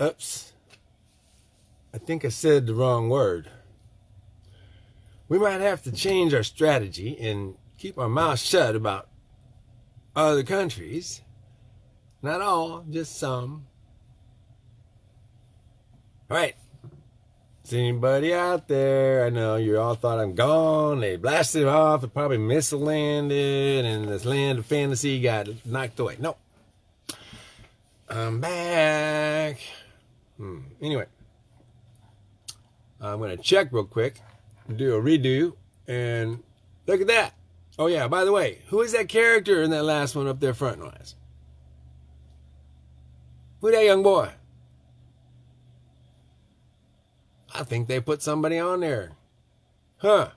Oops. I think I said the wrong word. We might have to change our strategy and keep our mouth shut about other countries. Not all, just some. All right. Is anybody out there? I know you all thought I'm gone. They blasted off. They probably mislanded, and this land of fantasy got knocked away. No. I'm back. Hmm. Anyway, I'm going to check real quick, do a redo, and look at that. Oh, yeah, by the way, who is that character in that last one up there front wise? Who that young boy? I think they put somebody on there. Huh.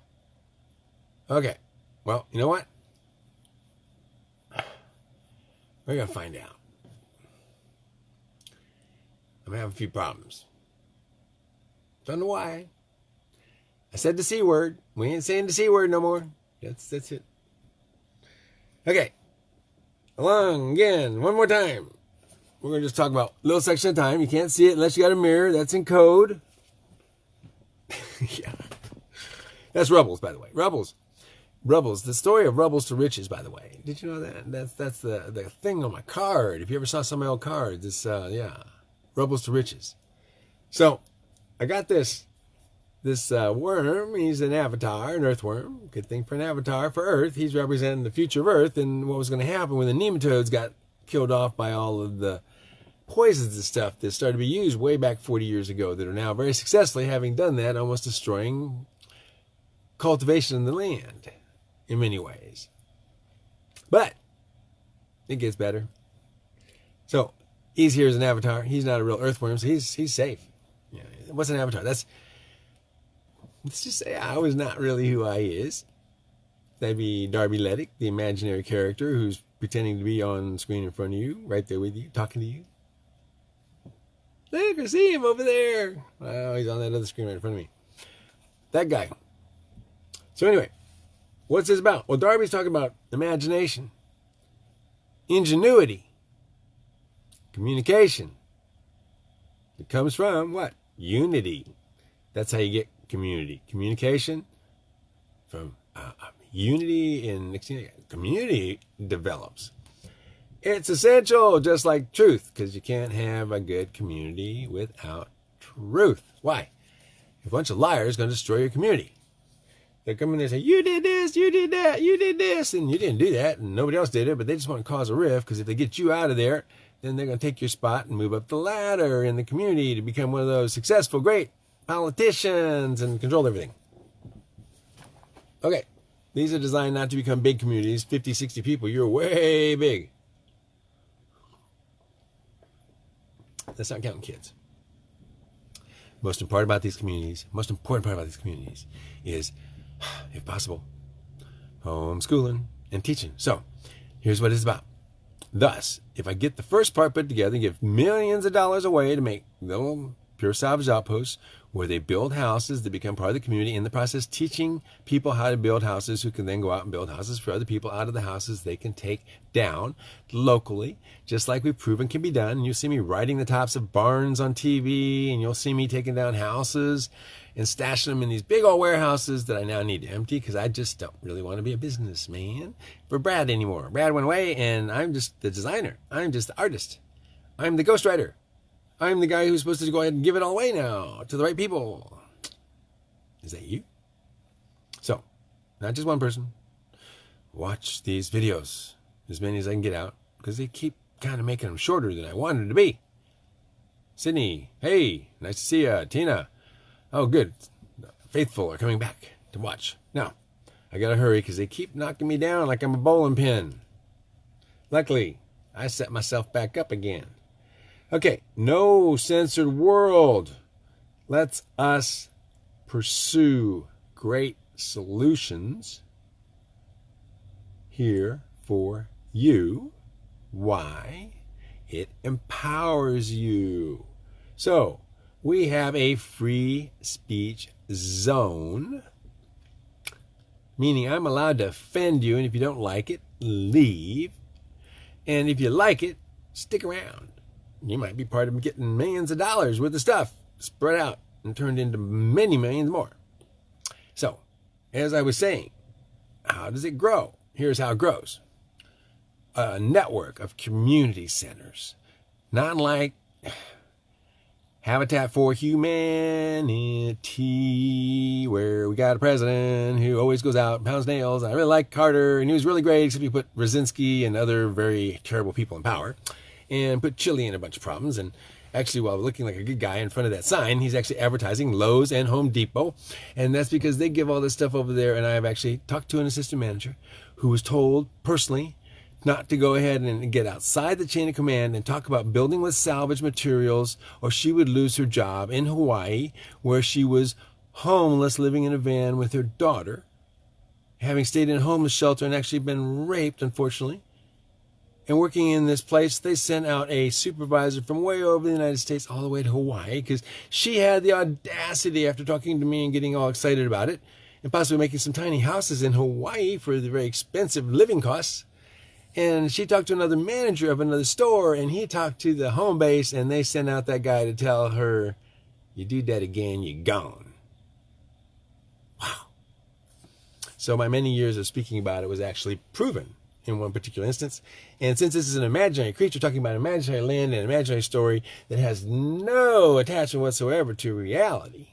Okay. Well, you know what? We're going to find out. I'm having a few problems. Don't know why. I said the C word. We ain't saying the C word no more. That's that's it. Okay. Along again, one more time. We're gonna just talk about little section of time. You can't see it unless you got a mirror. That's in code. yeah. That's Rubbles, by the way. Rubbles. Rubbles. The story of Rubbles to Riches, by the way. Did you know that? That's that's the the thing on my card. If you ever saw some of my old cards, it's uh yeah. Rubbles to Riches. So I got this this uh, worm. He's an avatar, an earthworm. Good thing for an avatar for Earth. He's representing the future of Earth and what was going to happen when the nematodes got killed off by all of the poisons and stuff that started to be used way back 40 years ago that are now very successfully having done that, almost destroying cultivation in the land in many ways. But it gets better. So he's here as an avatar. He's not a real earthworm, so he's he's safe. Yeah, what's an avatar? That's let's just say I was not really who I is. That'd be Darby Ledick, the imaginary character who's pretending to be on screen in front of you, right there with you, talking to you. Look, I see him over there. Oh, he's on that other screen right in front of me. That guy. So anyway, what's this about? Well, Darby's talking about imagination, ingenuity, communication. It comes from what? Unity. That's how you get community. Communication from uh, unity and community develops. It's essential, just like truth, because you can't have a good community without truth. Why? A bunch of liars going to destroy your community. They come in and say, You did this, you did that, you did this, and you didn't do that, and nobody else did it, but they just want to cause a rift because if they get you out of there, then they're going to take your spot and move up the ladder in the community to become one of those successful, great politicians and control everything. Okay, these are designed not to become big communities, 50, 60 people. You're way big. That's not counting kids. Most important about these communities, most important part about these communities is, if possible, homeschooling and teaching. So, here's what it's about. Thus, if I get the first part put together and give millions of dollars away to make little pure salvage outposts where they build houses that become part of the community in the process teaching people how to build houses who can then go out and build houses for other people out of the houses they can take down locally just like we've proven can be done. And you'll see me riding the tops of barns on tv and you'll see me taking down houses and stashing them in these big old warehouses that i now need to empty because i just don't really want to be a businessman for brad anymore brad went away and i'm just the designer i'm just the artist i'm the ghostwriter I'm the guy who's supposed to go ahead and give it all away now to the right people. Is that you? So, not just one person. Watch these videos, as many as I can get out, because they keep kind of making them shorter than I wanted to be. Sydney, hey, nice to see you. Tina, oh, good. Faithful are coming back to watch. Now, I gotta hurry because they keep knocking me down like I'm a bowling pin. Luckily, I set myself back up again. Okay, no censored world. Let's us pursue great solutions here for you. Why? It empowers you. So, we have a free speech zone, meaning I'm allowed to offend you, and if you don't like it, leave. And if you like it, stick around. you might be part of getting millions of dollars worth of stuff spread out and turned into many millions more. So, as I was saying, how does it grow? Here's how it grows a network of community centers, not like Habitat for Humanity, where we got a president who always goes out and pounds nails. I really like Carter, and he was really great, except he put Brzezinski and other very terrible people in power, and put Chile in a bunch of problems. And actually, while looking like a good guy in front of that sign, he's actually advertising Lowe's and Home Depot, and that's because they give all this stuff over there. And I have actually talked to an assistant manager who was told personally not to go ahead and get outside the chain of command and talk about building with salvage materials, or she would lose her job in Hawaii, where she was homeless, living in a van with her daughter, having stayed in a homeless shelter and actually been raped, unfortunately. And working in this place, they sent out a supervisor from way over the United States all the way to Hawaii because she had the audacity, after talking to me and getting all excited about it, and possibly making some tiny houses in Hawaii for the very expensive living costs and she talked to another manager of another store and he talked to the home base and they sent out that guy to tell her you do that again you're gone. Wow. So my many years of speaking about it was actually proven in one particular instance. And since this is an imaginary creature talking about imaginary land and imaginary story that has no attachment whatsoever to reality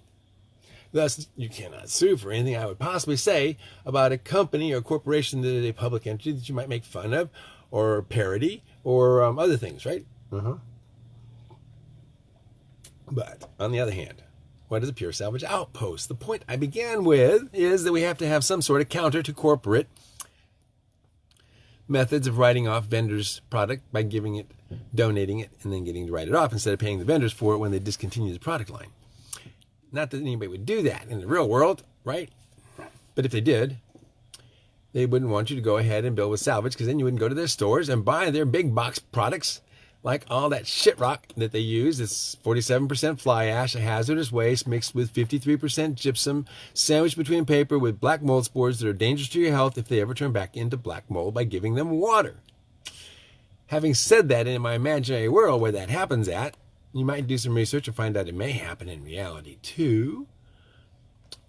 Thus, you cannot sue for anything I would possibly say about a company or corporation that is a public entity that you might make fun of or parody or um, other things, right? Uh-huh. But on the other hand, what is a pure salvage outpost? The point I began with is that we have to have some sort of counter to corporate methods of writing off vendors' product by giving it, donating it, and then getting to write it off instead of paying the vendors for it when they discontinue the product line. Not that anybody would do that in the real world, right? But if they did, they wouldn't want you to go ahead and build with salvage because then you wouldn't go to their stores and buy their big box products like all that shit rock that they use. It's 47% fly ash, a hazardous waste mixed with 53% gypsum, sandwiched between paper with black mold spores that are dangerous to your health if they ever turn back into black mold by giving them water. Having said that, in my imaginary world where that happens at, you might do some research and find out it may happen in reality too.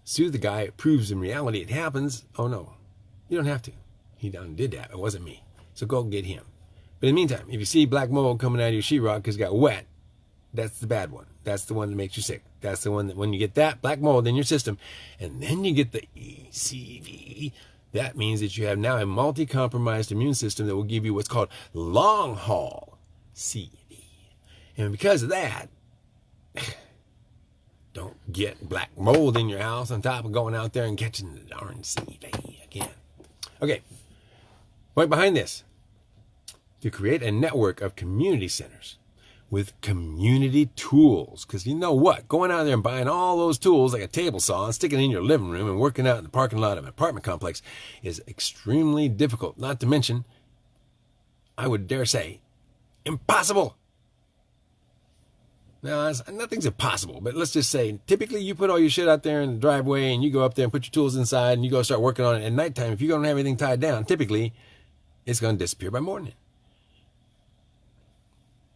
Sue the guy, it proves in reality it happens. Oh no, you don't have to. He done did that. It wasn't me. So go get him. But in the meantime, if you see black mold coming out of your sheetrock because it got wet, that's the bad one. That's the one that makes you sick. That's the one that when you get that black mold in your system, and then you get the ECV, that means that you have now a multi-compromised immune system that will give you what's called long haul C and because of that, don't get black mold in your house on top of going out there and catching the darn CV again. Okay, point behind this to create a network of community centers with community tools. Because you know what? Going out there and buying all those tools like a table saw and sticking it in your living room and working out in the parking lot of an apartment complex is extremely difficult. Not to mention, I would dare say, impossible. Now, nothing's impossible, but let's just say typically you put all your shit out there in the driveway and you go up there and put your tools inside and you go start working on it at nighttime. If you don't have anything tied down, typically it's going to disappear by morning.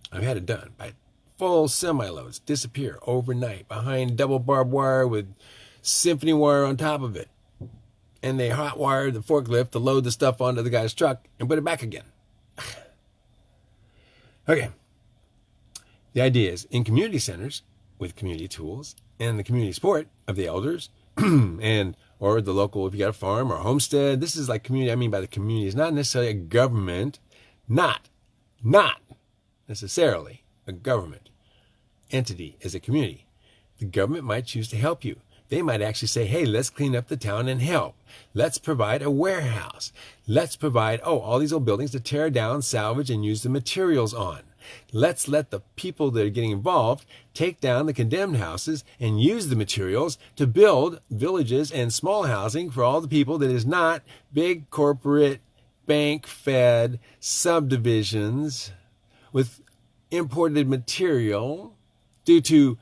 I've had it done by full semi loads disappear overnight behind double barbed wire with symphony wire on top of it. And they hot wired the forklift to load the stuff onto the guy's truck and put it back again. okay. The idea is in community centers with community tools and the community support of the elders and or the local if you got a farm or a homestead. This is like community. I mean by the community is not necessarily a government, not not necessarily a government entity as a community. The government might choose to help you. They might actually say, hey, let's clean up the town and help. Let's provide a warehouse. Let's provide, oh, all these old buildings to tear down, salvage, and use the materials on. Let's let the people that are getting involved take down the condemned houses and use the materials to build villages and small housing for all the people that is not big corporate bank fed subdivisions with imported material due to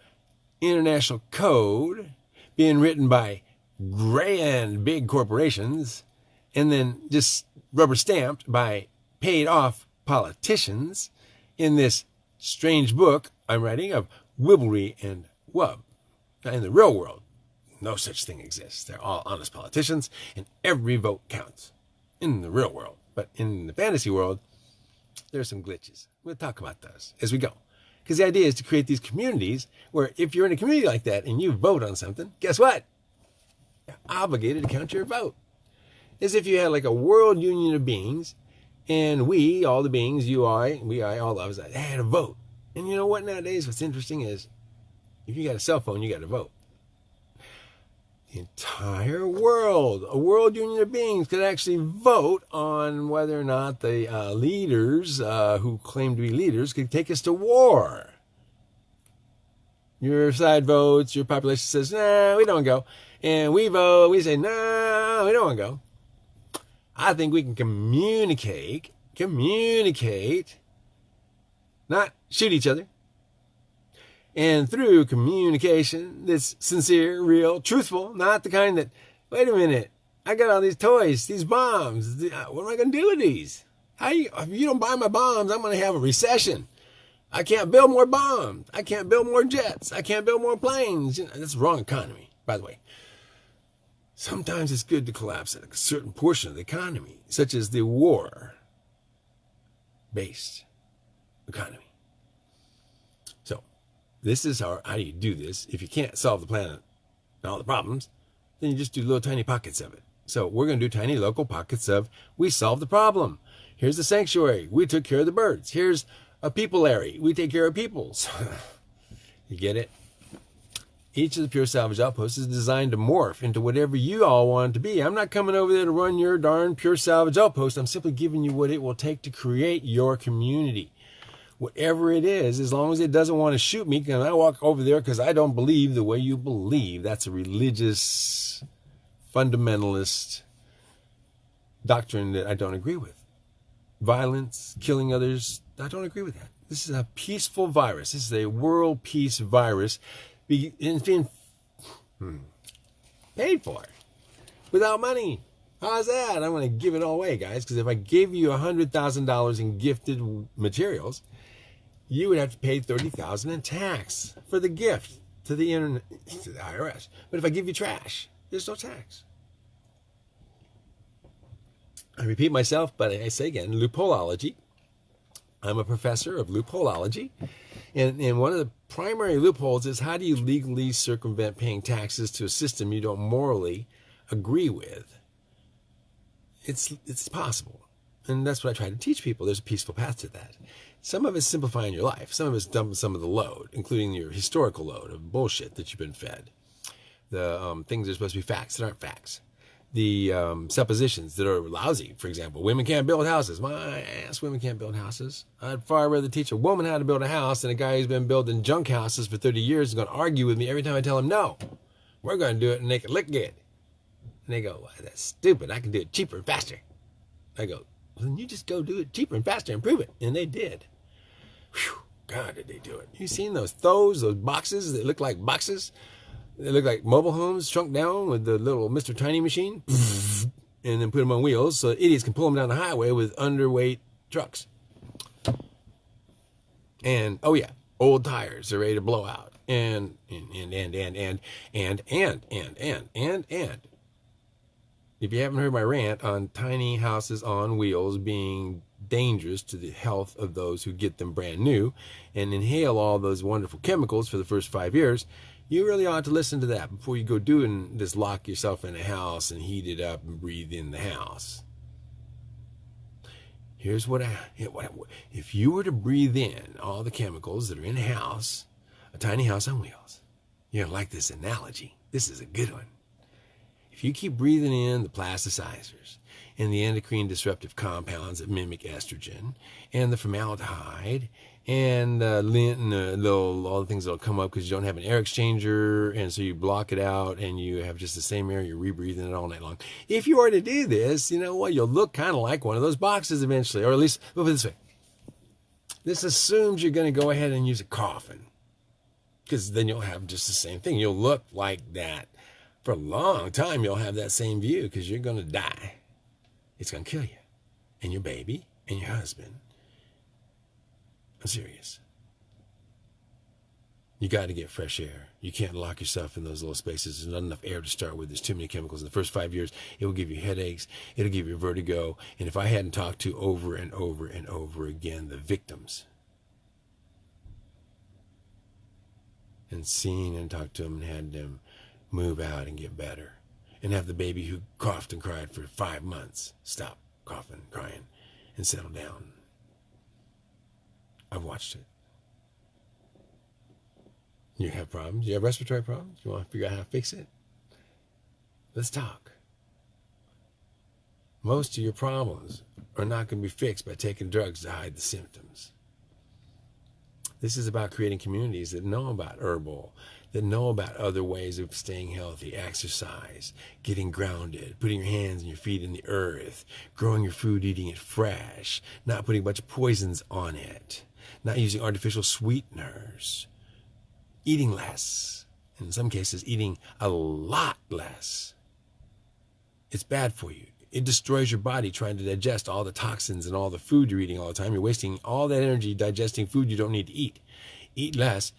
international code being written by grand big corporations and then just rubber stamped by paid off politicians in this strange book I'm writing of Wibblery and Wub. Now, in the real world, no such thing exists. They're all honest politicians, and every vote counts in the real world. But in the fantasy world, there are some glitches. We'll talk about those as we go. Because the idea is to create these communities where if you're in a community like that and you vote on something, guess what? You're obligated to count your vote. As if you had like a world union of beings and we, all the beings, you, I, we, I, all of us, I had a vote. And you know what nowadays, what's interesting is if you got a cell phone, you got to vote. The entire world, a world union of beings, could actually vote on whether or not the uh, leaders uh, who claim to be leaders could take us to war. Your side votes, your population says, nah, we don't go. And we vote, we say, nah, we don't want to go. I think we can communicate, communicate, not shoot each other, and through communication that's sincere, real, truthful, not the kind that, wait a minute, I got all these toys, these bombs. Uh, what am I going to do with these? How you, if you don't buy my bombs, I'm going to have a recession. I can't build more bombs. I can't build more jets. I can't build more planes. That's the wrong economy, by the way. Sometimes it's good to collapse a certain portion of the economy, such as the war based economy. So, this is how, how you do this? If you can't solve the planet and all the problems, then you just do little tiny pockets of it. So we're going to do tiny local pockets of we solved the problem. Here's the sanctuary. We took care of the birds. Here's a people area. We take care of peoples. you get it? Each of the Pure Salvage outposts is designed to morph into whatever you all want it to be. I'm not coming over there to run your darn Pure Salvage outpost. I'm simply giving you what it will take to create your community whatever it is, as long as it doesn't want to shoot me, can I walk over there because I don't believe the way you believe? That's a religious, fundamentalist doctrine that I don't agree with. Violence, killing others, I don't agree with that. This is a peaceful virus. This is a world peace virus being hmm, paid for without money. How's that? I'm going to give it all away, guys, because if I gave you $100,000 in gifted materials, you would have to pay 30,000 in tax for the gift to the internet, to the IRS. But if I give you trash, there's no tax. I repeat myself, but I say again, loopholeology. I'm a professor of loopholeology. And, and one of the primary loopholes is how do you legally circumvent paying taxes to a system you don't morally agree with? It's, it's possible. And that's what I try to teach people. There's a peaceful path to that. Some of it's simplifying your life. Some of it's dumping some of the load, including your historical load of bullshit that you've been fed. The um, things that are supposed to be facts that aren't facts. The um, suppositions that are lousy. For example, women can't build houses. My ass, women can't build houses. I'd far rather teach a woman how to build a house than a guy who's been building junk houses for 30 years is going to argue with me every time I tell him, no, we're going to do it and make it look good. And they go, well, that's stupid. I can do it cheaper and faster. I go, well, then you just go do it cheaper and faster and prove it. And they did. Whew, God, did they do it. You seen those throws, those boxes that look like boxes? They look like mobile homes shrunk down with the little Mr. Tiny machine. and then put them on wheels so idiots can pull them down the highway with underweight trucks. And, oh yeah, old tires are ready to blow out. And, and, and, and, and, and, and, and, and, and, and, and, if you haven't heard my rant on tiny houses on wheels being dangerous to the health of those who get them brand new and inhale all those wonderful chemicals for the first five years, you really ought to listen to that before you go doing this lock yourself in a house and heat it up and breathe in the house. Here's what I, if you were to breathe in all the chemicals that are in a house, a tiny house on wheels, you're like this analogy. This is a good one. If you keep breathing in the plasticizers and the endocrine disruptive compounds that mimic estrogen and the formaldehyde and the lint and the, all the things that'll come up because you don't have an air exchanger and so you block it out and you have just the same air, you're rebreathing it all night long. If you were to do this, you know what, you'll look kind of like one of those boxes eventually, or at least, put it this way. This assumes you're going to go ahead and use a coffin because then you'll have just the same thing. You'll look like that for a long time, you'll have that same view because you're going to die. It's going to kill you and your baby and your husband. I'm serious. You got to get fresh air. You can't lock yourself in those little spaces. There's not enough air to start with. There's too many chemicals. In the first five years, it will give you headaches. It'll give you vertigo. And if I hadn't talked to over and over and over again the victims and seen and talked to them and had them move out and get better and have the baby who coughed and cried for five months stop coughing, crying, and settle down. I've watched it. You have problems? You have respiratory problems? You want to figure out how to fix it? Let's talk. Most of your problems are not going to be fixed by taking drugs to hide the symptoms. This is about creating communities that know about herbal, that know about other ways of staying healthy, exercise, getting grounded, putting your hands and your feet in the earth, growing your food, eating it fresh, not putting a bunch of poisons on it, not using artificial sweeteners, eating less, in some cases, eating a lot less. It's bad for you. It destroys your body trying to digest all the toxins and all the food you're eating all the time. You're wasting all that energy digesting food you don't need to eat. Eat less,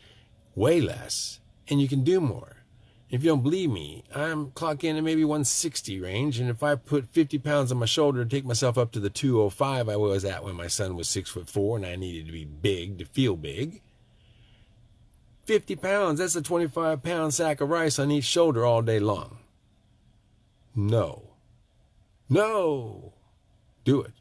way less, and you can do more. If you don't believe me, I'm clocking in at maybe 160 range, and if I put 50 pounds on my shoulder to take myself up to the 205 I was at when my son was six foot four and I needed to be big to feel big, 50 pounds, that's a 25 pound sack of rice on each shoulder all day long. No. No. Do it.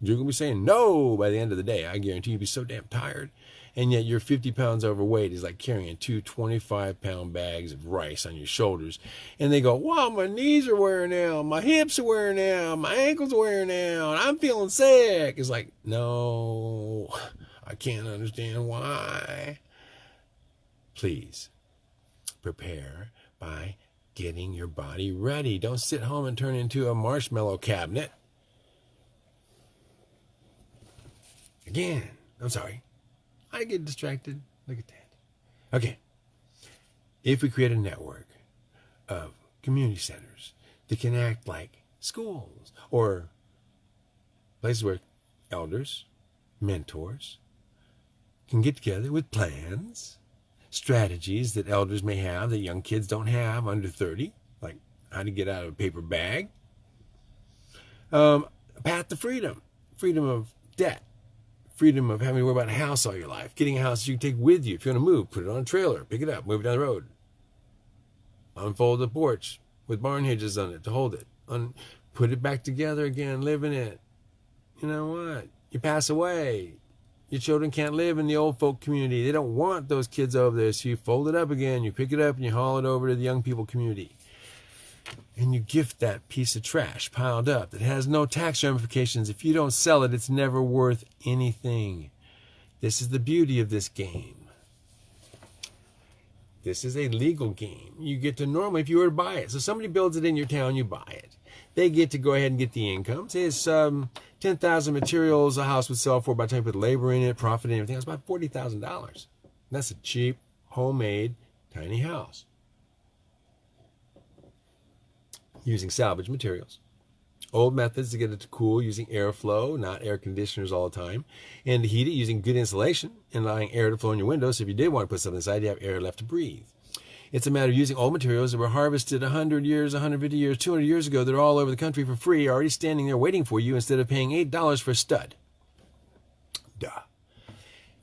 You're going to be saying no by the end of the day. I guarantee you'll be so damn tired. And yet you're 50 pounds overweight is like carrying two 25 pound bags of rice on your shoulders. And they go, wow, my knees are wearing out. My hips are wearing out. My ankles are wearing out. I'm feeling sick. It's like, no, I can't understand why. Please prepare by getting your body ready. Don't sit home and turn into a marshmallow cabinet. Again, I'm sorry. I get distracted. Look at that. Okay. If we create a network of community centers that can act like schools or places where elders, mentors can get together with plans strategies that elders may have that young kids don't have under 30, like how to get out of a paper bag. Um, path to freedom, freedom of debt, freedom of having to worry about a house all your life, getting a house you can take with you. If you want to move, put it on a trailer, pick it up, move it down the road. Unfold the porch with barn hinges on it to hold it. Un- put it back together again, live in it. You know what? You pass away, your children can't live in the old folk community. They don't want those kids over there. So you fold it up again, you pick it up, and you haul it over to the young people community. And you gift that piece of trash piled up that has no tax ramifications. If you don't sell it, it's never worth anything. This is the beauty of this game. This is a legal game. You get to normally, if you were to buy it, so somebody builds it in your town, you buy it. They get to go ahead and get the income. Say it's um, 10,000 materials a house would sell for by the time you put labor in it, profit and everything. It's about $40,000. That's a cheap, homemade, tiny house. Using salvage materials. Old methods to get it to cool using airflow, not air conditioners all the time. And to heat it using good insulation and allowing air to flow in your windows. So if you did want to put something inside, you have air left to breathe. It's a matter of using old materials that were harvested 100 years, 150 years, 200 years ago that are all over the country for free, already standing there waiting for you instead of paying $8 for a stud. Duh.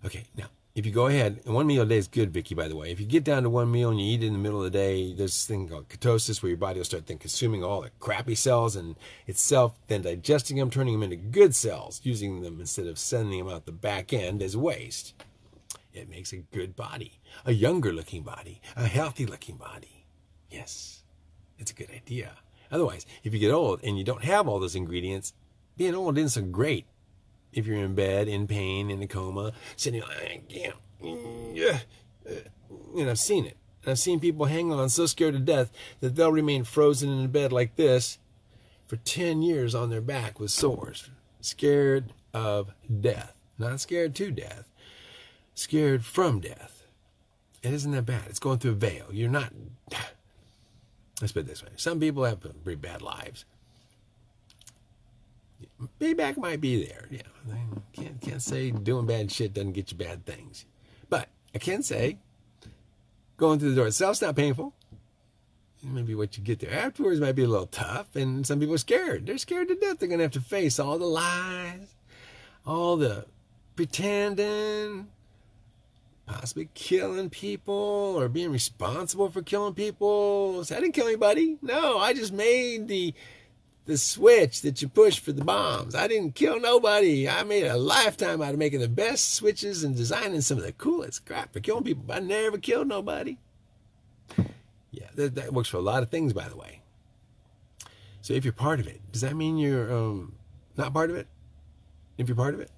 Okay, now, if you go ahead, and one meal a day is good, Vicky, by the way. If you get down to one meal and you eat it in the middle of the day, there's this thing called ketosis where your body will start then consuming all the crappy cells and itself then digesting them, turning them into good cells, using them instead of sending them out the back end as waste. It makes a good body, a younger looking body, a healthy looking body. Yes, it's a good idea. Otherwise, if you get old and you don't have all those ingredients, being old isn't so great. If you're in bed, in pain, in a coma, sitting, can't, yeah, and I've seen it. And I've seen people hang on so scared to death that they'll remain frozen in a bed like this for 10 years on their back with sores, scared of death. Not scared to death, scared from death. It isn't that bad. It's going through a veil. You're not. Let's put it this way. Some people have pretty bad lives. Payback might be there. Yeah, can't can't say doing bad shit doesn't get you bad things, but I can say Going through the door itself's not painful. Maybe what you get there afterwards might be a little tough, and some people are scared. They're scared to death. They're to have to face all the lies, all the pretending, possibly killing people or being responsible for killing people. So I didn't kill anybody. No, I just made the the switch that you push for the bombs. I didn't kill nobody. I made a lifetime out of making the best switches and designing some of the coolest crap for killing people. I never killed nobody. Yeah, that, that works for a lot of things, by the way. So if you're part of it, does that mean you're um, not part of it? If you're part of it?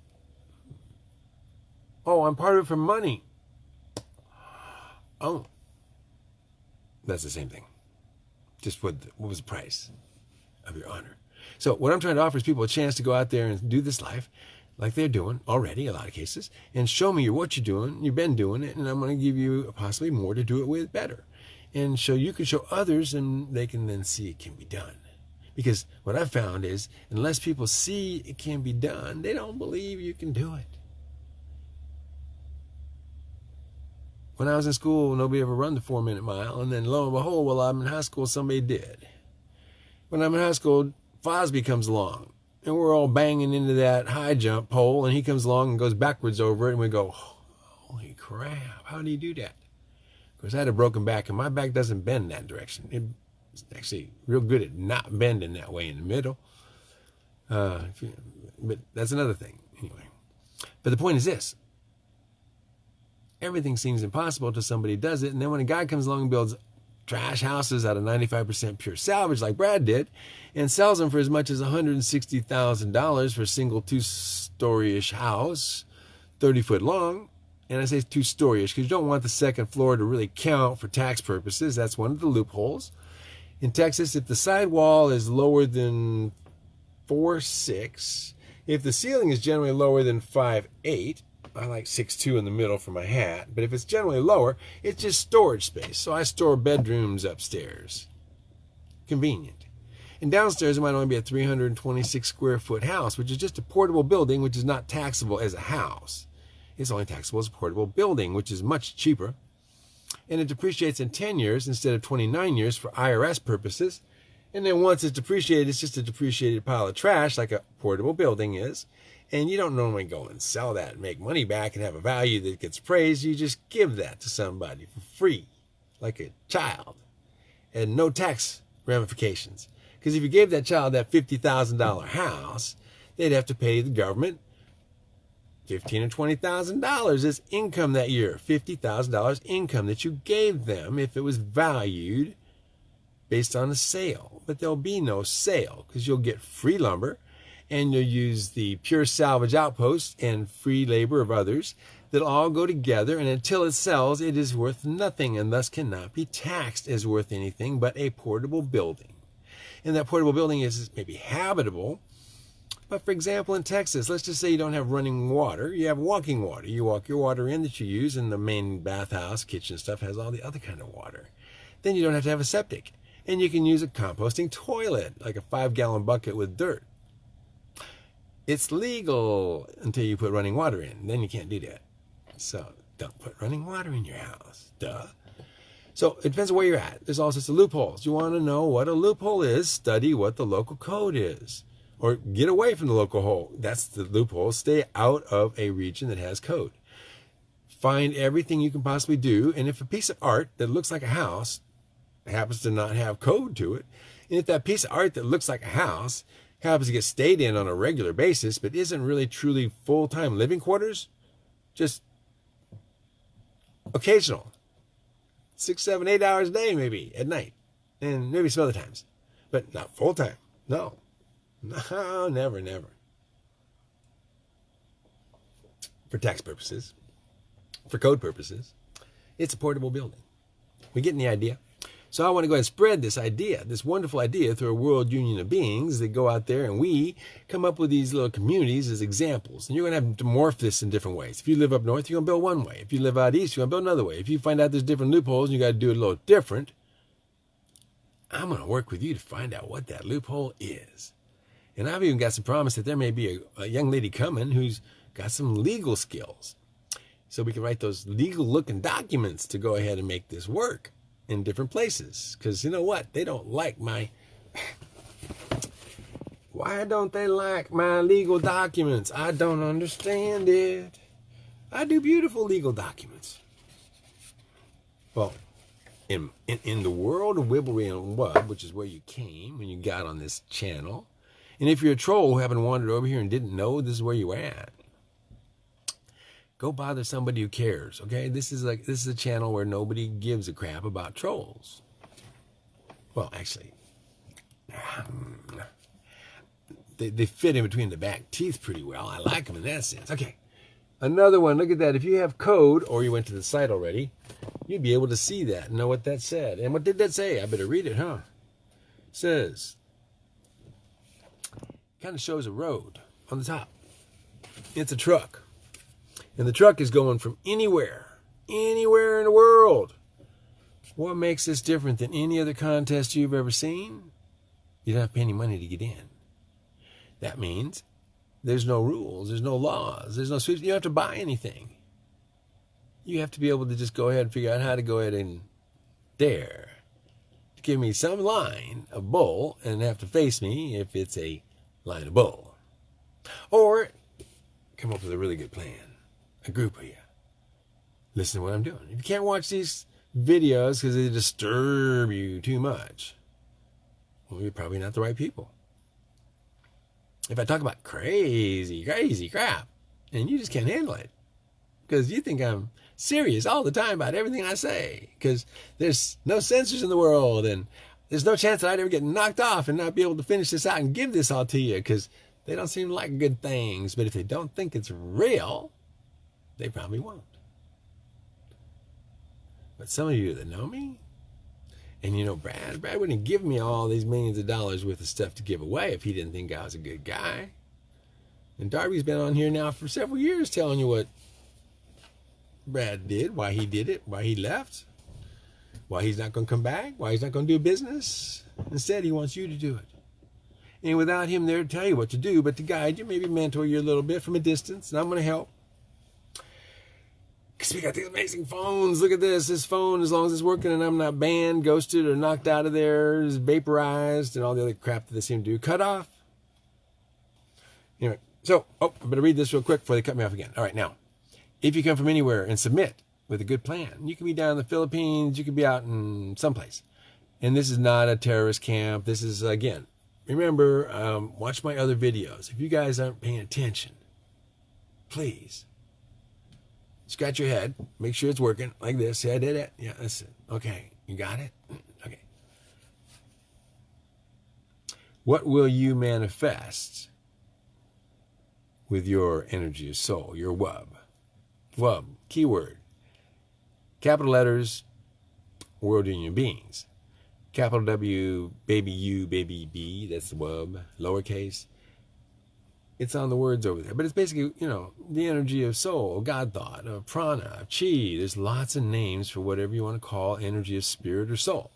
Oh, I'm part of it for money. Oh, that's the same thing. Just what, what was the price? Of your honor. So what I'm trying to offer is people a chance to go out there and do this life like they're doing already, a lot of cases, and show me what you're doing. You've been doing it, and I'm going to give you possibly more to do it with better. And so you can show others, and they can then see it can be done. Because what I've found is, unless people see it can be done, they don't believe you can do it. When I was in school, nobody ever run the four minute mile, and then lo and behold, while I'm in high school, somebody did when I'm in high school, Fosbury comes along and we're all banging into that high jump pole and he comes along and goes backwards over it and we go, holy crap, how did he do that? Because I had a broken back and my back doesn't bend that direction. It's actually real good at not bending that way in the middle. Uh, you, but that's another thing anyway. But the point is this. Everything seems impossible until somebody does it. And then when a guy comes along and builds trash houses out of 95% pure salvage like Brad did and sells them for as much as $160,000 for a single two-story-ish house, 30 foot long. And I say two-story-ish because you don't want the second floor to really count for tax purposes. That's one of the loopholes. In Texas, if the side wall is lower than four six, if the ceiling is generally lower than five eight, I like six two in the middle for my hat, but if it's generally lower, it's just storage space. So I store bedrooms upstairs. Convenient. And downstairs, it might only be a 326 square foot house, which is just a portable building, which is not taxable as a house. It's only taxable as a portable building, which is much cheaper. And it depreciates in 10 years instead of 29 years for IRS purposes. And then once it's depreciated, it's just a depreciated pile of trash like a portable building is. And you don't normally go and sell that and make money back and have a value that gets praised. You just give that to somebody for free, like a child, and no tax ramifications. Because if you gave that child that $50,000 house, they'd have to pay the government fifteen or twenty thousand dollars as income that year. Fifty thousand dollars income that you gave them if it was valued based on a sale. But there'll be no sale because you'll get free lumber and you'll use the pure salvage outpost and free labor of others. That all go together and until it sells it is worth nothing and thus cannot be taxed as worth anything but a portable building. And that portable building is maybe habitable but for example in texas let's just say you don't have running water you have walking water. You walk your water in that you use and the main bathhouse kitchen stuff has all the other kind of water. Then you don't have to have a septic and you can use a composting toilet like a five gallon bucket with dirt it's legal until you put running water in. Then you can't do that. So don't put running water in your house. Duh. So it depends on where you're at. There's all sorts of loopholes. You want to know what a loophole is, study what the local code is. Or get away from the local hole. That's the loophole. Stay out of a region that has code. Find everything you can possibly do. And if a piece of art that looks like a house happens to not have code to it, and if that piece of art that looks like a house happens to get stayed in on a regular basis, but isn't really truly full time living quarters, just occasional. Six, seven, eight hours a day, maybe at night, and maybe some other times, but not full time. No, no, never, never. For tax purposes, for code purposes, it's a portable building. We getting the idea? So I want to go ahead and spread this idea, this wonderful idea through a world union of beings that go out there and we come up with these little communities as examples. And you're going to have to morph this in different ways. If you live up north, you're going to build one way. If you live out east, you're going to build another way. If you find out there's different loopholes and you got to do it a little different, I'm going to work with you to find out what that loophole is. And I've even got some promise that there may be a, a young lady coming who's got some legal skills. so we can write those legal looking documents to go ahead and make this work in different places. Because you know what? They don't like my. Why don't they like my legal documents? I don't understand it. I do beautiful legal documents. Well, in, in, in the world of Wibblery and Wub, which is where you came when you got on this channel, and if you're a troll who haven't wandered over here and didn't know this is where you at, go bother somebody who cares. Okay, this is like this is a channel where nobody gives a crap about trolls. Well, actually, um, they they fit in between the back teeth pretty well. I like them in that sense. Okay, another one. Look at that. If you have code or you went to the site already, you'd be able to see that and know what that said. And what did that say? I better read it, huh? Says kind of shows a road on the top. It's a truck. And the truck is going from anywhere, anywhere in the world. What makes this different than any other contest you've ever seen? You don't have to pay any money to get in. That means there's no rules, there's no laws, there's no sweeps. You don't have to buy anything. You have to be able to just go ahead and figure out how to go ahead and dare to give me some line of bull and have to face me if it's a line of bull. Or come up with a really good plan a group of you. Listen to what I'm doing. If you can't watch these videos because they disturb you too much, well, you're probably not the right people. If I talk about crazy, crazy crap, and you just can't handle it because you think I'm serious all the time about everything I say because there's no censors in the world and there's no chance that I'd ever get knocked off and not be able to finish this out and give this all to you because they don't seem like good things. But if they don't think it's real, they probably won't. But some of you that know me, and you know Brad, Brad wouldn't give me all these millions of dollars worth of stuff to give away if he didn't think I was a good guy. And Darby's been on here now for several years telling you what Brad did, why he did it, why he left, why he's not going to come back, why he's not going to do business. Instead, he wants you to do it. And without him there to tell you what to do, but to guide you, maybe mentor you a little bit from a distance, and I'm going to help. Because we got these amazing phones. Look at this. This phone, as long as it's working and I'm not banned, ghosted, or knocked out of there, is vaporized, and all the other crap that they seem to do. Cut off. Anyway, so, oh, I better read this real quick before they cut me off again. All right, now, if you come from anywhere and submit with a good plan, you can be down in the Philippines, you could be out in someplace. And this is not a terrorist camp. This is, again, remember, um, watch my other videos. If you guys aren't paying attention, please scratch your head, make sure it's working like this. Yeah, I did it. Yeah, that's it. Okay, you got it? Mm, okay. What will you manifest with your energy of soul, your wub? Wub, keyword. Capital letters, world union beings. Capital W, baby U, baby B, that's the wub. Lowercase it's on the words over there. But it's basically, you know, the energy of soul, God thought, of prana, chi. There's lots of names for whatever you want to call energy of spirit or soul.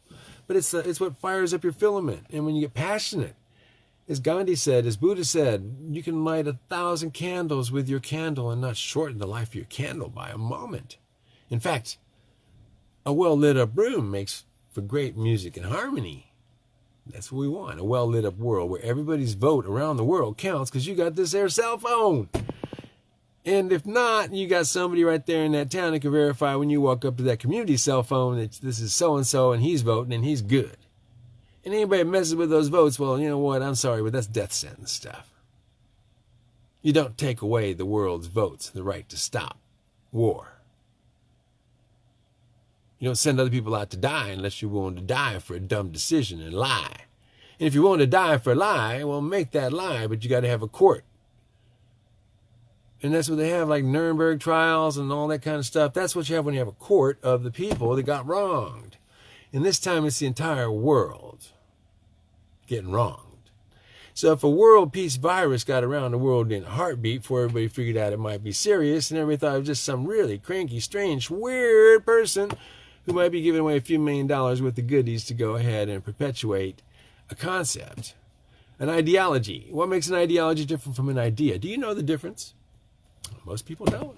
But it's, uh, it's what fires up your filament. And when you get passionate, as Gandhi said, as Buddha said, you can light a thousand candles with your candle and not shorten the life of your candle by a moment. In fact, a well lit up room makes for great music and harmony. That's what we want. A well lit up world where everybody's vote around the world counts because you got this air cell phone. And if not, you got somebody right there in that town that can verify when you walk up to that community cell phone that this is so and so and he's voting and he's good. And anybody messes with those votes, well, you know what? I'm sorry, but that's death sentence stuff. You don't take away the world's votes, the right to stop war. You don't send other people out to die unless you're willing to die for a dumb decision and lie. And if you're willing to die for a lie, well, make that lie, but you got to have a court. And that's what they have, like Nuremberg trials and all that kind of stuff. That's what you have when you have a court of the people that got wronged. And this time it's the entire world getting wronged. So if a world peace virus got around the world in a heartbeat before everybody figured out it might be serious and everybody thought it was just some really cranky, strange, weird person who might be giving away a few million dollars worth of goodies to go ahead and perpetuate a concept, an ideology. What makes an ideology different from an idea? Do you know the difference? Most people don't.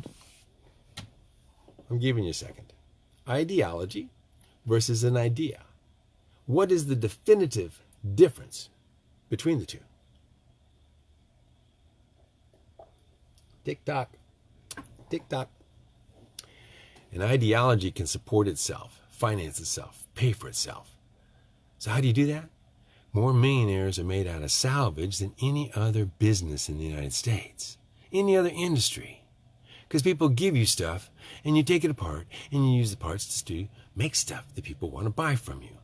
I'm giving you a second. Ideology versus an idea. What is the definitive difference between the two? Tick tock, tick tock. An ideology can support itself, finance itself, pay for itself. So, how do you do that? More millionaires are made out of salvage than any other business in the United States, any other industry. Because people give you stuff and you take it apart and you use the parts to make stuff that people want to buy from you.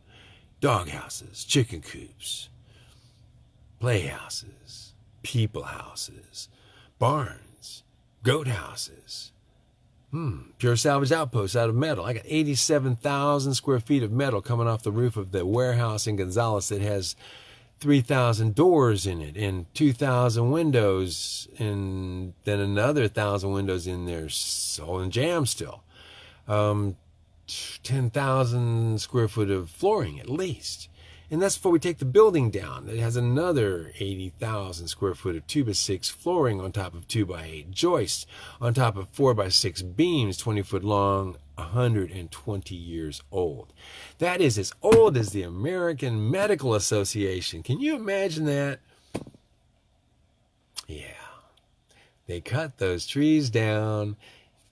Dog houses, chicken coops, playhouses, people houses, barns, goat houses. Hmm, pure salvage outposts out of metal. I got 87,000 square feet of metal coming off the roof of the warehouse in Gonzales that has 3,000 doors in it and 2,000 windows and then another 1,000 windows in there, all in jam still. Um, 10,000 square foot of flooring at least. And that's before we take the building down. It has another 80,000 square foot of 2 by 6 flooring on top of 2 by 8 joists, on top of 4 by 6 beams, 20 foot long, 120 years old. That is as old as the American Medical Association. Can you imagine that? Yeah. They cut those trees down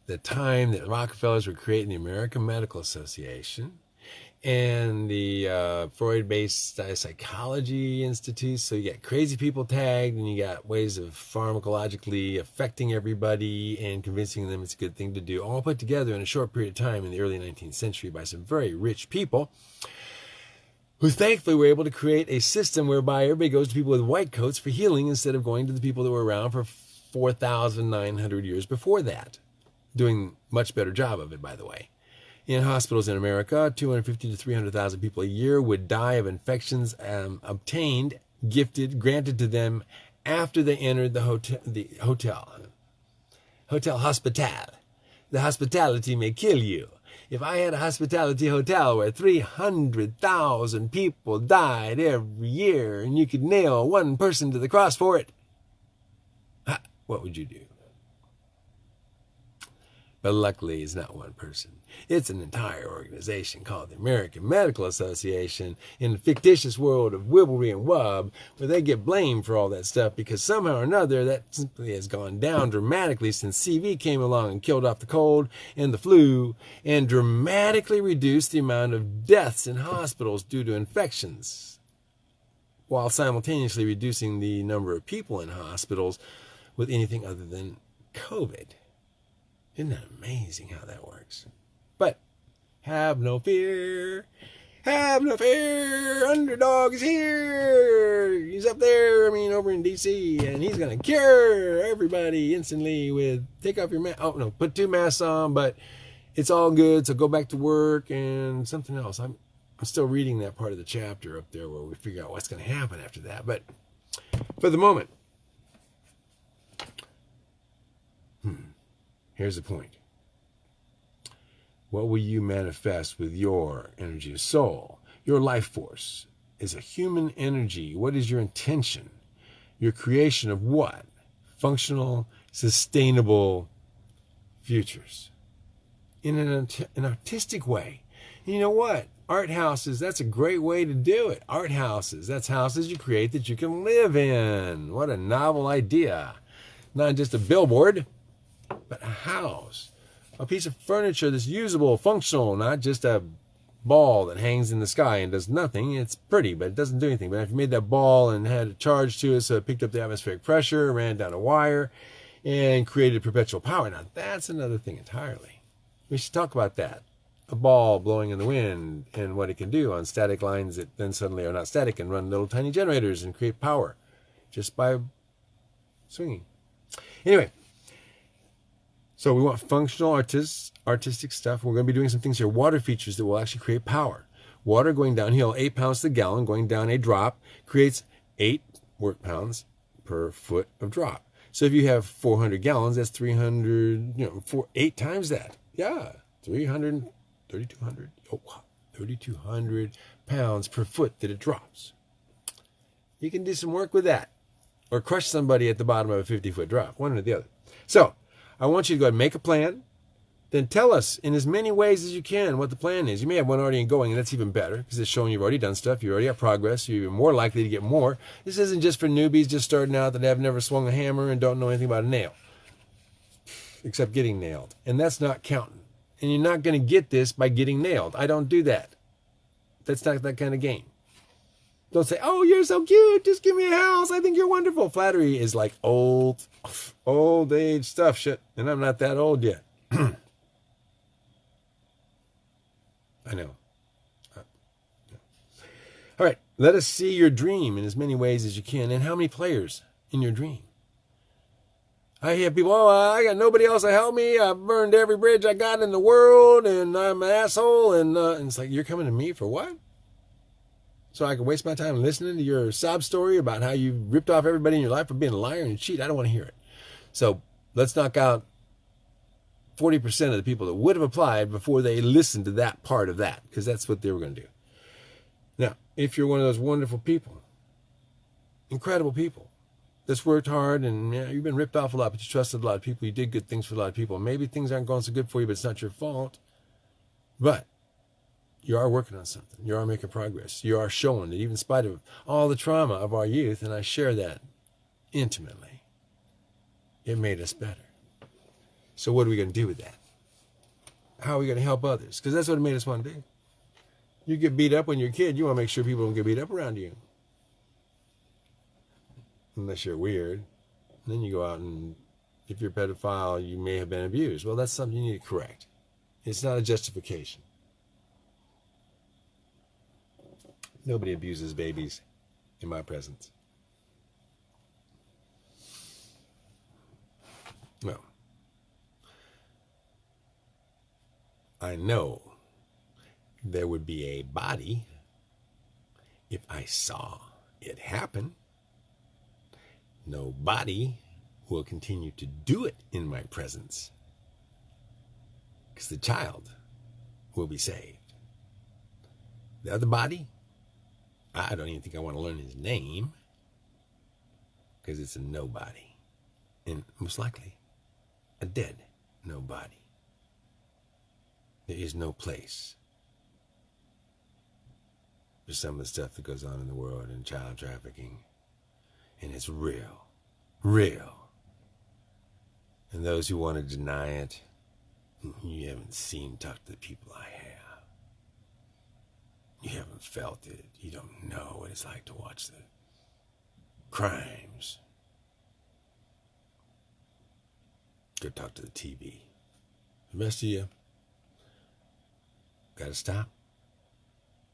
the time that Rockefellers were creating the American Medical Association and the uh, Freud-based uh, psychology institutes. So you got crazy people tagged, and you got ways of pharmacologically affecting everybody and convincing them it's a good thing to do, all put together in a short period of time in the early 19th century by some very rich people. Who thankfully were able to create a system whereby everybody goes to people with white coats for healing instead of going to the people that were around for 4,900 years before that. Doing much better job of it, by the way. In hospitals in America, 250 to 300,000 people a year would die of infections um, obtained, gifted, granted to them after they entered the hotel. The hotel, hotel hospital. The hospitality may kill you. If I had a hospitality hotel where 300,000 people died every year and you could nail one person to the cross for it, what would you do? But luckily, it's not one person. It's an entire organization called the American Medical Association in the fictitious world of Wibblery and Wub, where they get blamed for all that stuff because somehow or another that simply has gone down dramatically since CV came along and killed off the cold and the flu and dramatically reduced the amount of deaths in hospitals due to infections, while simultaneously reducing the number of people in hospitals with anything other than COVID. Isn't that amazing how that works? But have no fear. Have no fear. Underdog is here. He's up there, I mean, over in D.C., and he's going to cure everybody instantly with take off your mask. Oh, no, put two masks on, but it's all good. So go back to work and something else. I'm, I'm still reading that part of the chapter up there where we figure out what's going to happen after that. But for the moment, Here's the point. What will you manifest with your energy of soul? Your life force is a human energy. What is your intention? Your creation of what? Functional, sustainable futures. In an, an artistic way. You know what? Art houses, that's a great way to do it. Art houses, that's houses you create that you can live in. What a novel idea. Not just a billboard but a house, a piece of furniture that's usable, functional, not just a ball that hangs in the sky and does nothing. It's pretty, but it doesn't do anything. But if you made that ball and had a charge to it, so it picked up the atmospheric pressure, ran down a wire, and created perpetual power. Now that's another thing entirely. We should talk about that. A ball blowing in the wind and what it can do on static lines that then suddenly are not static and run little tiny generators and create power just by swinging. Anyway, so we want functional artists, artistic stuff. We're going to be doing some things here. Water features that will actually create power. Water going downhill, eight pounds to the gallon, going down a drop, creates eight work pounds per foot of drop. So if you have 400 gallons, that's 300, you know, four, eight times that. Yeah, 300, 3,200, oh, 3,200 pounds per foot that it drops. You can do some work with that or crush somebody at the bottom of a 50 foot drop, one or the other. So I want you to go and make a plan, then tell us in as many ways as you can what the plan is. You may have one already going, and that's even better because it's showing you've already done stuff. You already have progress. You're even more likely to get more. This isn't just for newbies just starting out that have never swung a hammer and don't know anything about a nail, except getting nailed. And that's not counting. And you're not going to get this by getting nailed. I don't do that. That's not that kind of game. Don't say, "Oh, you're so cute. Just give me a house. I think you're wonderful." Flattery is like old, old age stuff. Shit, and I'm not that old yet. I know. Uh, All right, let us see your dream in as many ways as you can. And how many players in your dream? I hear people, oh, I got nobody else to help me. I've burned every bridge I got in the world, and I'm an asshole. And, uh, and it's like, you're coming to me for what? So I can waste my time listening to your sob story about how you ripped off everybody in your life for being a liar and cheat. I don't want to hear it. So let's knock out 40% of the people that would have applied before they listened to that part of that, because that's what they were going to do. Now, if you're one of those wonderful people, incredible people, that's worked hard and yeah, you've been ripped off a lot, but you trusted a lot of people, you did good things for a lot of people. Maybe things aren't going so good for you, but it's not your fault. But you are working on something. You are making progress. You are showing that even in spite of all the trauma of our youth, and I share that intimately, it made us better. So what are we going to do with that? How are we going to help others? Because that's what it made us want to do. You get beat up when you're a kid, you want to make sure people don't get beat up around you. Unless you're weird. And then you go out and, if you're a pedophile, you may have been abused. Well, that's something you need to correct. It's not a justification. Nobody abuses babies in my presence. No. I know there would be a body if I saw it happen. Nobody will continue to do it in my presence because the child will be saved. The other body, I don't even think I want to learn his name because it's a nobody. And most likely, a dead nobody. There is no place for some of the stuff that goes on in the world and child trafficking. And it's real. Real. And those who want to deny it, you haven't seen talk to the people I have. You haven't felt it. You don't know what it's like to watch the crimes. Go talk to the TV. The rest of you, gotta stop.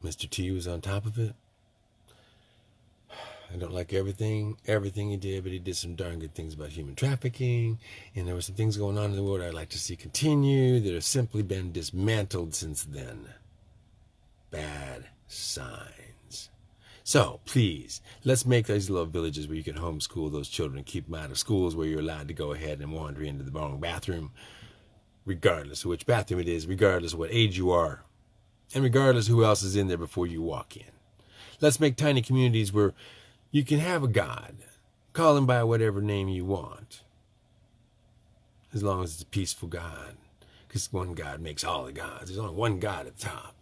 Mr. T was on top of it. I don't like everything, everything he did, but he did some darn good things about human trafficking. And there were some things going on in the world I'd like to see continue that have simply been dismantled since then. Bad signs. So please, let's make these little villages where you can homeschool those children, keep them out of schools where you're allowed to go ahead and wander into the wrong bathroom, regardless of which bathroom it is, regardless of what age you are, and regardless who else is in there before you walk in. Let's make tiny communities where you can have a God. Call him by whatever name you want. As long as it's a peaceful God. Because one God makes all the gods. There's only one God at the top.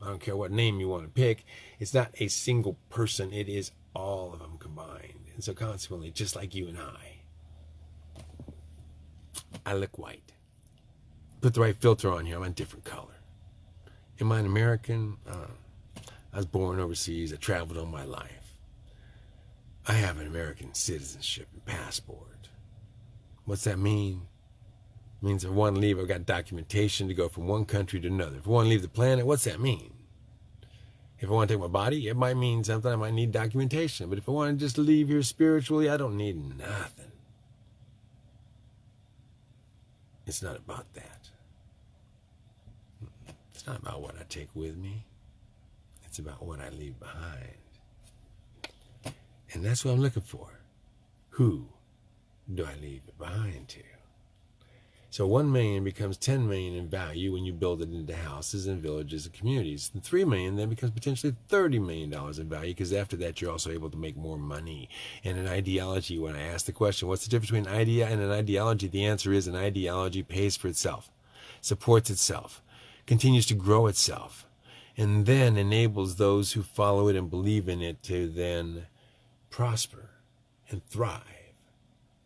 I don't care what name you want to pick. It's not a single person. It is all of them combined. And so consequently, just like you and I, I look white. Put the right filter on here. I'm a different color. Am I an American? Uh, I was born overseas. I traveled all my life. I have an American citizenship and passport. What's that mean? Means if I want to leave, I've got documentation to go from one country to another. If I want to leave the planet, what's that mean? If I want to take my body, it might mean something. I might need documentation. But if I want to just leave here spiritually, I don't need nothing. It's not about that. It's not about what I take with me. It's about what I leave behind. And that's what I'm looking for. Who do I leave behind to? So one million becomes 10 million in value when you build it into houses and villages and communities. And three million then becomes potentially 30 million dollars in value because after that you're also able to make more money. And an ideology, when I ask the question, what's the difference between an idea and an ideology? The answer is an ideology pays for itself. supports itself, continues to grow itself, and then enables those who follow it and believe in it to then prosper and thrive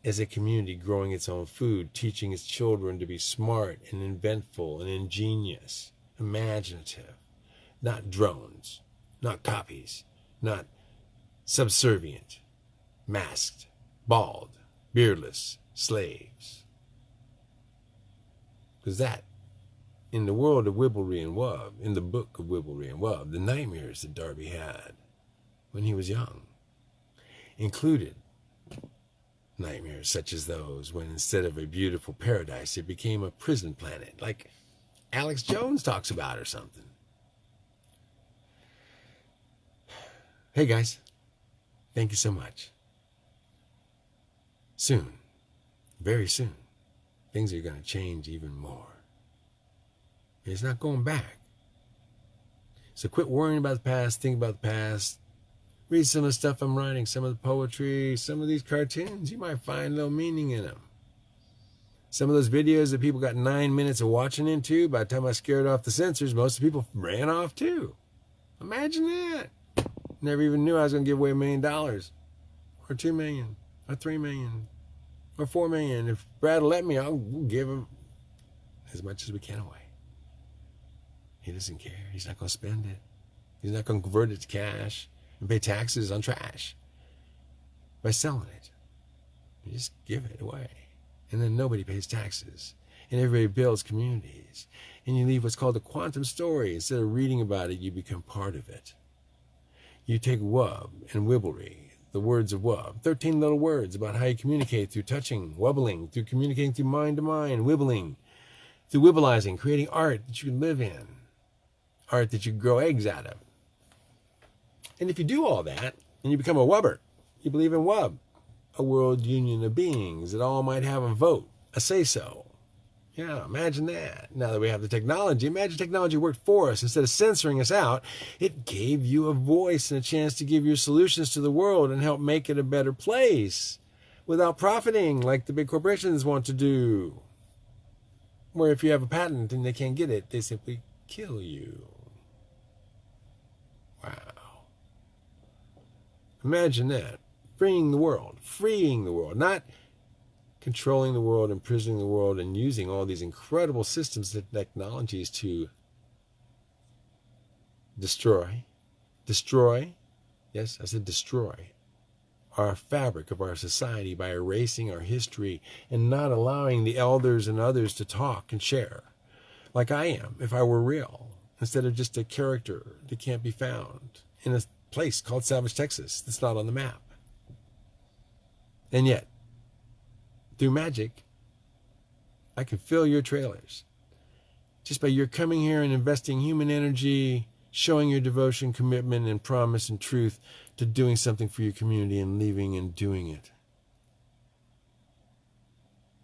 as a community growing its own food, teaching its children to be smart and inventful and ingenious, imaginative, not drones, not copies, not subservient, masked, bald, beardless slaves. Because that, in the world of Wibblery and Wub, in the book of Wibblery and Wub, the nightmares that Darby had when he was young included nightmares such as those when instead of a beautiful paradise, it became a prison planet, like Alex Jones talks about or something. Hey guys, thank you so much. Soon, very soon, things are going to change even more. It's not going back. So quit worrying about the past, think about the past, read some of the stuff I'm writing, some of the poetry, some of these cartoons. You might find a little meaning in them. Some of those videos that people got nine minutes of watching into, by the time I scared off the censors, most of the people ran off too. Imagine that. Never even knew I was going to give away a million dollars, or two million, or three million, or four million. If Brad let me, I'll give him as much as we can away. He doesn't care. He's not going to spend it. He's not going to convert it to cash and pay taxes on trash by selling it. You just give it away. And then nobody pays taxes. And everybody builds communities. And you leave what's called a quantum story. Instead of reading about it, you become part of it. You take wub and wibblery, the words of wub, 13 little words about how you communicate through touching, wubbling, through communicating through mind to mind, wibbling, through wibbleizing, creating art that you can live in, art that you grow eggs out of. And if you do all that, and you become a Wubber, you believe in Wub, a world union of beings that all might have a vote, a say so. Yeah, imagine that. Now that we have the technology, imagine technology worked for us. Instead of censoring us out, it gave you a voice and a chance to give your solutions to the world and help make it a better place without profiting like the big corporations want to do. Where if you have a patent and they can't get it, they simply kill you. Imagine that. Freeing the world. Freeing the world. Not controlling the world, imprisoning the world, and using all these incredible systems and technologies to destroy. Destroy. Yes, I said destroy. Our fabric of our society by erasing our history and not allowing the elders and others to talk and share, like I am, if I were real, instead of just a character that can't be found in a place called Savage, Texas that's not on the map. And yet, through magic, I can fill your trailers. Just by your coming here and investing human energy, showing your devotion, commitment, and promise and truth to doing something for your community and leaving and doing it.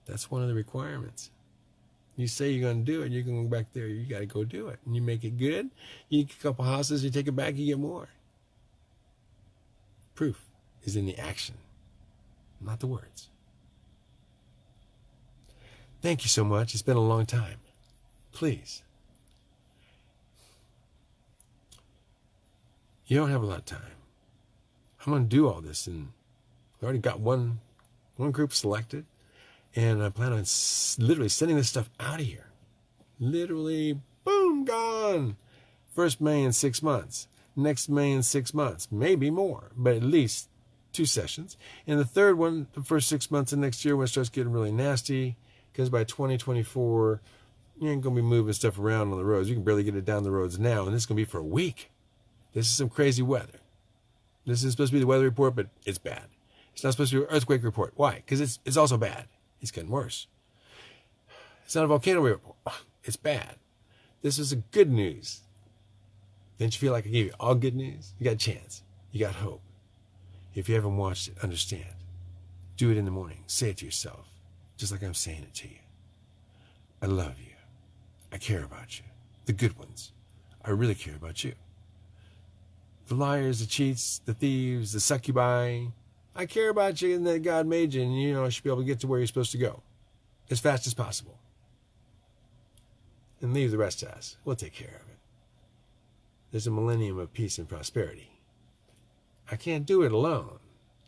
That's one of the requirements. You say you're going to do it, you're going to go back there, you got to go do it. And you make it good, you get a couple houses, you take it back, you get more. Proof is in the action, not the words. Thank you so much. It's been a long time. Please. You don't have a lot of time. I'm going to do all this, and I already got one one group selected, and I plan on literally sending this stuff out of here. Literally, boom, gone. First May in six months next in six months, maybe more, but at least two sessions. And the third one, the first six months of next year, when it starts getting really nasty, because by 2024, you ain't going to be moving stuff around on the roads. You can barely get it down the roads now, and this is going to be for a week. This is some crazy weather. This is supposed to be the weather report, but it's bad. It's not supposed to be an earthquake report. Why? Because it's, it's also bad. It's getting worse. It's not a volcano report. It's bad. This is a good news. Didn't you feel like I gave you all good news? You got a chance. You got hope. If you haven't watched it, understand. Do it in the morning. Say it to yourself, just like I'm saying it to you. I love you. I care about you. The good ones. I really care about you. The liars, the cheats, the thieves, the succubi. I care about you and that God made you, and you know, I should be able to get to where you're supposed to go as fast as possible. and leave the rest to us. We'll take care of it. There's a millennium of peace and prosperity. I can't do it alone.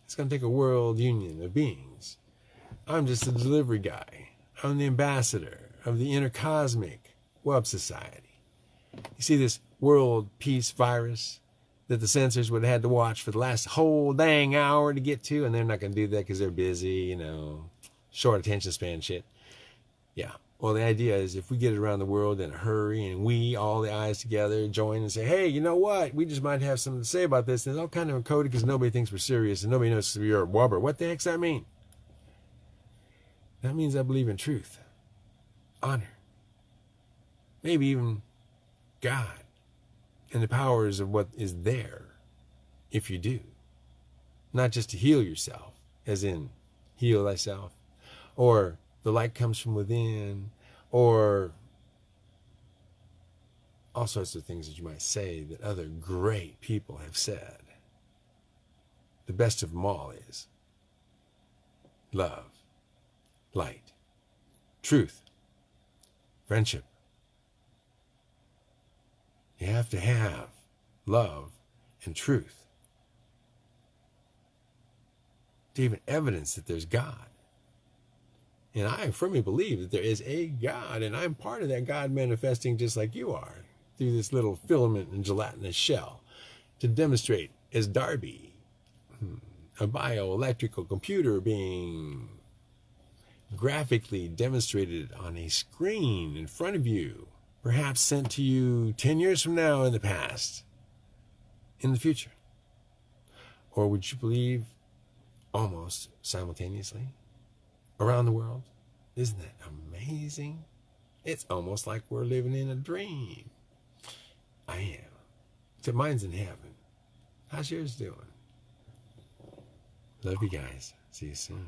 It's going to take a world union of beings. I'm just a delivery guy. I'm the ambassador of the intercosmic web society. You see this world peace virus that the censors would have had to watch for the last whole dang hour to get to, and they're not going to do that because they're busy, you know, short attention span shit. Yeah. Well, the idea is if we get it around the world in a hurry and we, all the eyes together, join and say, hey, you know what? We just might have something to say about this. And it's all kind of encoded because nobody thinks we're serious and nobody knows we're a Wubber. What the heck's that mean? That means I believe in truth, honor, maybe even God and the powers of what is there if you do. Not just to heal yourself, as in heal thyself, or the light comes from within, or all sorts of things that you might say that other great people have said. The best of them all is love, light, truth, friendship. You have to have love and truth to even evidence that there's God. And I firmly believe that there is a God, and I'm part of that God manifesting just like you are through this little filament and gelatinous shell to demonstrate as Darby, hmm, a bioelectrical computer being graphically demonstrated on a screen in front of you, perhaps sent to you 10 years from now in the past, in the future. Or would you believe almost simultaneously? Around the world. Isn't that amazing? It's almost like we're living in a dream. I am. So mine's in heaven. How's yours doing? Love you guys. See you soon.